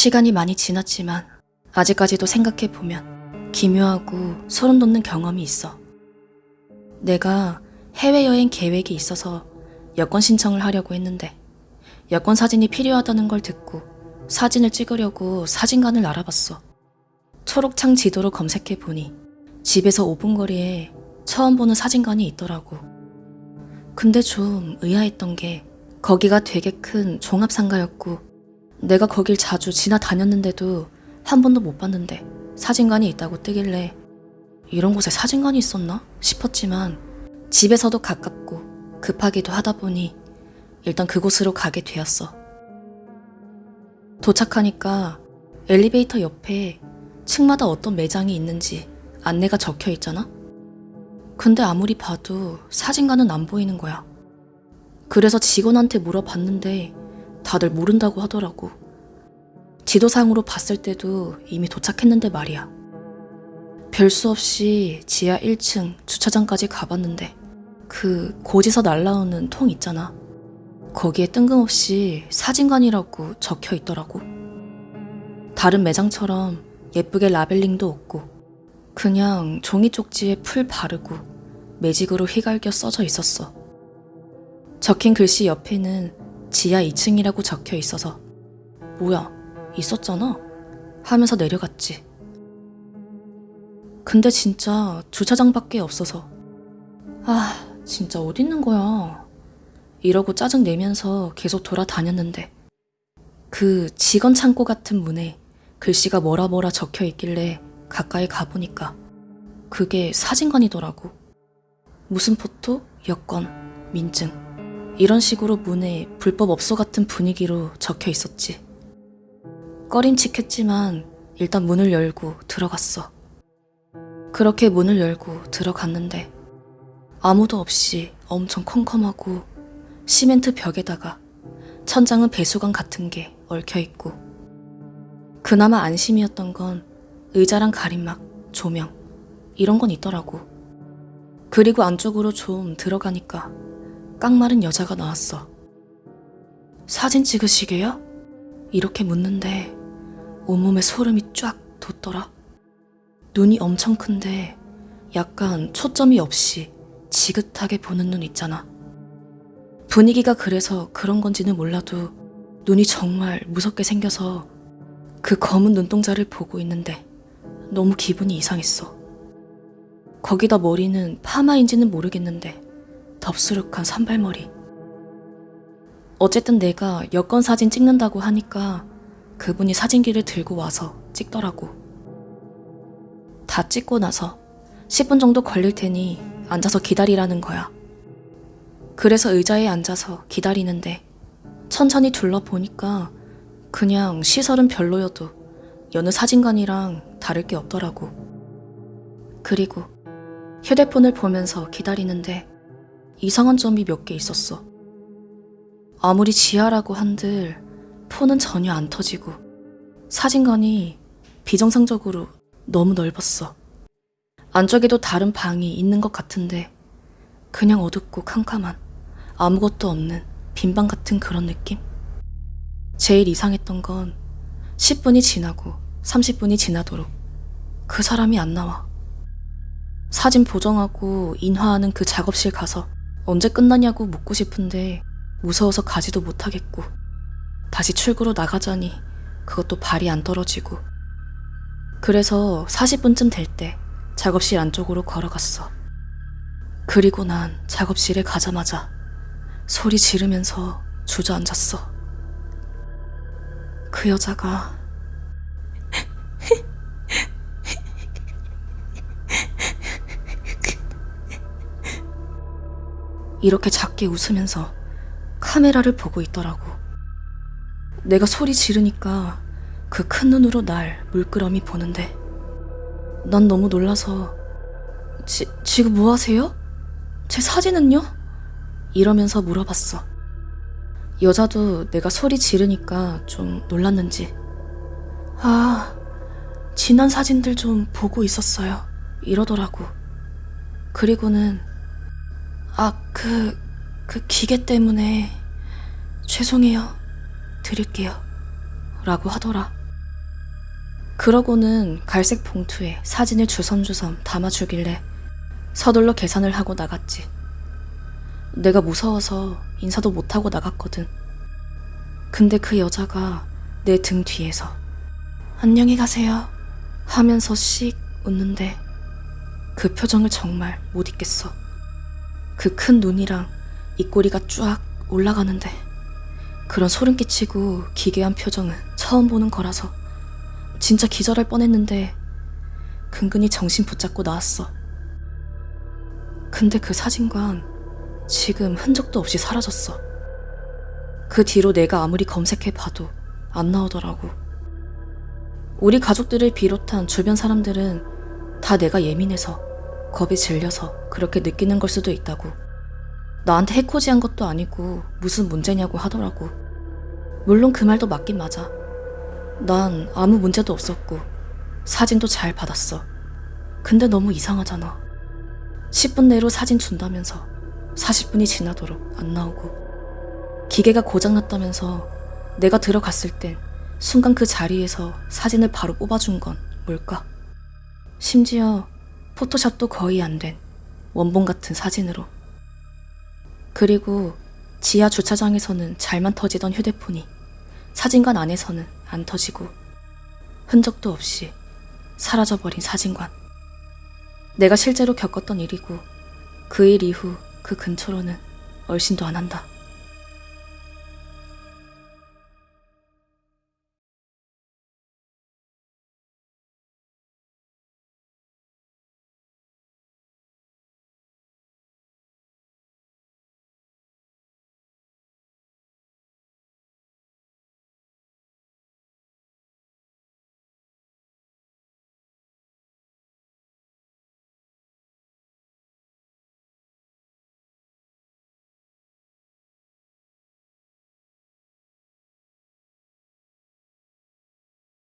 시간이 많이 지났지만 아직까지도 생각해보면 기묘하고 소름 돋는 경험이 있어. 내가 해외여행 계획이 있어서 여권 신청을 하려고 했는데 여권 사진이 필요하다는 걸 듣고 사진을 찍으려고 사진관을 알아봤어. 초록창 지도로 검색해보니 집에서 5분 거리에 처음 보는 사진관이 있더라고. 근데 좀 의아했던 게 거기가 되게 큰 종합상가였고 내가 거길 자주 지나다녔는데도 한 번도 못 봤는데 사진관이 있다고 뜨길래 이런 곳에 사진관이 있었나 싶었지만 집에서도 가깝고 급하기도 하다 보니 일단 그곳으로 가게 되었어. 도착하니까 엘리베이터 옆에 층마다 어떤 매장이 있는지 안내가 적혀 있잖아? 근데 아무리 봐도 사진관은 안 보이는 거야. 그래서 직원한테 물어봤는데 다들 모른다고 하더라고. 지도상으로 봤을 때도 이미 도착했는데 말이야. 별 수 없이 지하 1층 주차장까지 가봤는데 그 고지서 날라오는 통 있잖아. 거기에 뜬금없이 사진관이라고 적혀 있더라고. 다른 매장처럼 예쁘게 라벨링도 없고 그냥 종이 쪽지에 풀 바르고 매직으로 휘갈겨 써져 있었어. 적힌 글씨 옆에는 지하 2층이라고 적혀 있어서. 뭐야 있었잖아. 하면서 내려갔지. 근데 진짜 주차장밖에 없어서. 아 진짜 어디 있는 거야. 이러고 짜증 내면서 계속 돌아다녔는데. 그 직원 창고 같은 문에 글씨가 뭐라 뭐라 적혀 있길래 가까이 가보니까 그게 사진관이더라고. 무슨 포토, 여권, 민증 이런 식으로 문에 불법 업소 같은 분위기로 적혀 있었지. 꺼림칙했지만 일단 문을 열고 들어갔어. 그렇게 문을 열고 들어갔는데 아무도 없이 엄청 컴컴하고 시멘트 벽에다가 천장은 배수관 같은 게 얽혀 있고 그나마 안심이었던 건 의자랑 가림막, 조명 이런 건 있더라고. 그리고 안쪽으로 좀 들어가니까 깡마른 여자가 나왔어. 사진 찍으시게요? 이렇게 묻는데 온몸에 소름이 쫙 돋더라. 눈이 엄청 큰데 약간 초점이 없이 지긋하게 보는 눈 있잖아. 분위기가 그래서 그런 건지는 몰라도 눈이 정말 무섭게 생겨서 그 검은 눈동자를 보고 있는데 너무 기분이 이상했어. 거기다 머리는 파마인지는 모르겠는데 덥수룩한 산발머리. 어쨌든 내가 여권 사진 찍는다고 하니까 그분이 사진기를 들고 와서 찍더라고. 다 찍고 나서 10분 정도 걸릴 테니 앉아서 기다리라는 거야. 그래서 의자에 앉아서 기다리는데 천천히 둘러보니까 그냥 시설은 별로여도 여느 사진관이랑 다를 게 없더라고. 그리고 휴대폰을 보면서 기다리는데 이상한 점이 몇 개 있었어. 아무리 지하라고 한들 폰은 전혀 안 터지고 사진관이 비정상적으로 너무 넓었어. 안쪽에도 다른 방이 있는 것 같은데 그냥 어둡고 캄캄한 아무것도 없는 빈방 같은 그런 느낌? 제일 이상했던 건 10분이 지나고 30분이 지나도록 그 사람이 안 나와. 사진 보정하고 인화하는 그 작업실 가서 언제 끝나냐고 묻고 싶은데 무서워서 가지도 못하겠고 다시 출구로 나가자니 그것도 발이 안 떨어지고 그래서 40분쯤 될 때 작업실 안쪽으로 걸어갔어. 그리고 난 작업실에 가자마자 소리 지르면서 주저앉았어. 그 여자가 이렇게 작게 웃으면서 카메라를 보고 있더라고. 내가 소리 지르니까 그 큰 눈으로 날 물끄러미 보는데 난 너무 놀라서 지, 지금 뭐 하세요? 제 사진은요? 이러면서 물어봤어. 여자도 내가 소리 지르니까 좀 놀랐는지 아, 지난 사진들 좀 보고 있었어요. 이러더라고. 그리고는 아, 그, 그 기계 때문에 죄송해요. 드릴게요. 라고 하더라. 그러고는 갈색 봉투에 사진을 주섬주섬 담아주길래 서둘러 계산을 하고 나갔지. 내가 무서워서 인사도 못하고 나갔거든. 근데 그 여자가 내 등 뒤에서 안녕히 가세요 하면서 씩 웃는데 그 표정을 정말 못 잊겠어. 그 큰 눈이랑 입꼬리가 쫙 올라가는데 그런 소름 끼치고 기괴한 표정은 처음 보는 거라서 진짜 기절할 뻔했는데 근근히 정신 붙잡고 나왔어. 근데 그 사진관 지금 흔적도 없이 사라졌어. 그 뒤로 내가 아무리 검색해 봐도 안 나오더라고. 우리 가족들을 비롯한 주변 사람들은 다 내가 예민해서 겁에 질려서 그렇게 느끼는 걸 수도 있다고. 나한테 해코지한 것도 아니고 무슨 문제냐고 하더라고. 물론 그 말도 맞긴 맞아. 난 아무 문제도 없었고 사진도 잘 받았어. 근데 너무 이상하잖아. 10분 내로 사진 준다면서 40분이 지나도록 안 나오고 기계가 고장났다면서 내가 들어갔을 땐 순간 그 자리에서 사진을 바로 뽑아준 건 뭘까? 심지어 포토샵도 거의 안 된 원본 같은 사진으로. 그리고 지하 주차장에서는 잘만 터지던 휴대폰이 사진관 안에서는 안 터지고 흔적도 없이 사라져버린 사진관. 내가 실제로 겪었던 일이고 그 일 이후 그 근처로는 얼씬도 안 한다.